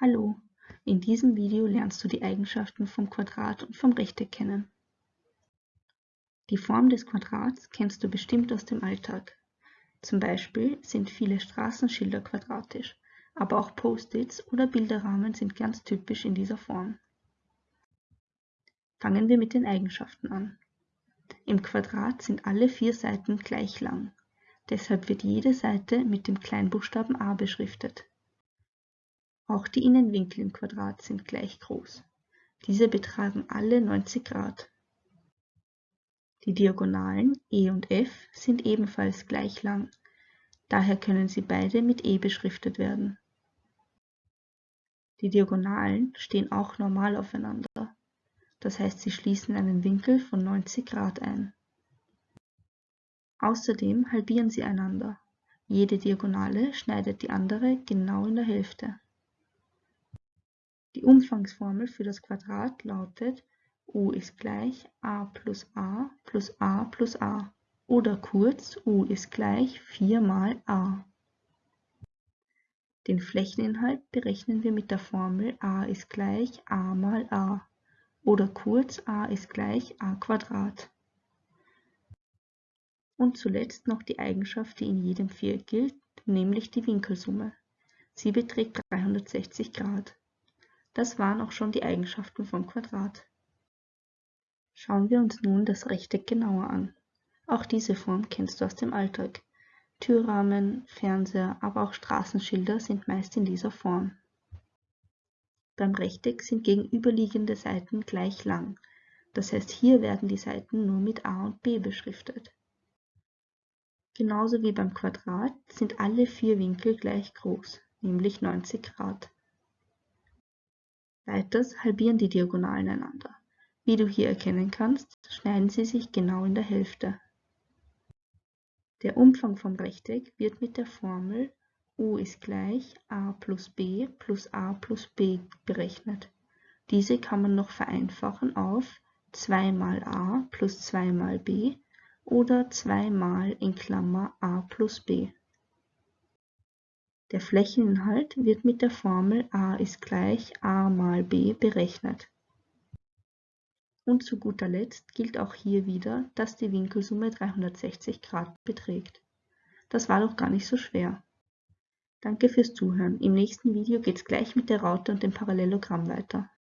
Hallo, in diesem Video lernst du die Eigenschaften vom Quadrat und vom Rechteck kennen. Die Form des Quadrats kennst du bestimmt aus dem Alltag. Zum Beispiel sind viele Straßenschilder quadratisch, aber auch Post-its oder Bilderrahmen sind ganz typisch in dieser Form. Fangen wir mit den Eigenschaften an. Im Quadrat sind alle vier Seiten gleich lang. Deshalb wird jede Seite mit dem Kleinbuchstaben a beschriftet. Auch die Innenwinkel im Quadrat sind gleich groß. Diese betragen alle 90 Grad. Die Diagonalen E und F sind ebenfalls gleich lang, daher können sie beide mit E beschriftet werden. Die Diagonalen stehen auch normal aufeinander, das heißt sie schließen einen Winkel von 90 Grad ein. Außerdem halbieren sie einander. Jede Diagonale schneidet die andere genau in der Hälfte. Die Umfangsformel für das Quadrat lautet u ist gleich a plus a plus a plus a oder kurz u ist gleich 4 mal a. Den Flächeninhalt berechnen wir mit der Formel a ist gleich a mal a oder kurz a ist gleich a Quadrat. Und zuletzt noch die Eigenschaft, die in jedem Viereck gilt, nämlich die Winkelsumme. Sie beträgt 360 Grad. Das waren auch schon die Eigenschaften vom Quadrat. Schauen wir uns nun das Rechteck genauer an. Auch diese Form kennst du aus dem Alltag. Türrahmen, Fernseher, aber auch Straßenschilder sind meist in dieser Form. Beim Rechteck sind gegenüberliegende Seiten gleich lang, das heißt hier werden die Seiten nur mit A und B beschriftet. Genauso wie beim Quadrat sind alle vier Winkel gleich groß, nämlich 90 Grad. Weiters halbieren die Diagonalen einander. Wie du hier erkennen kannst, schneiden sie sich genau in der Hälfte. Der Umfang vom Rechteck wird mit der Formel u ist gleich a plus b plus a plus b berechnet. Diese kann man noch vereinfachen auf 2 mal a plus 2 mal b oder 2 mal in Klammer a plus b. Der Flächeninhalt wird mit der Formel a ist gleich a mal b berechnet. Und zu guter Letzt gilt auch hier wieder, dass die Winkelsumme 360 Grad beträgt. Das war doch gar nicht so schwer. Danke fürs Zuhören. Im nächsten Video geht's gleich mit der Raute und dem Parallelogramm weiter.